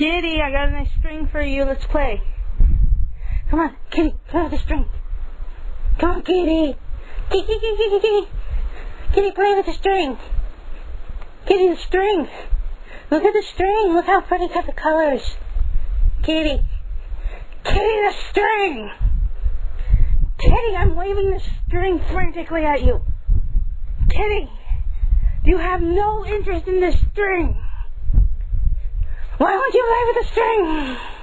Kitty, I got a nice string for you. Let's play. Come on, Kitty, play with the string. Come on, Kitty. Kitty, kitty, kitty, kitty. Kitty, play with the string. Kitty, the string. Look at the string. Look how pretty got the colors. Kitty. Kitty, the string. Kitty, I'm waving the string frantically at you. Kitty, you have no interest in the string. Why won't you play with the string? String!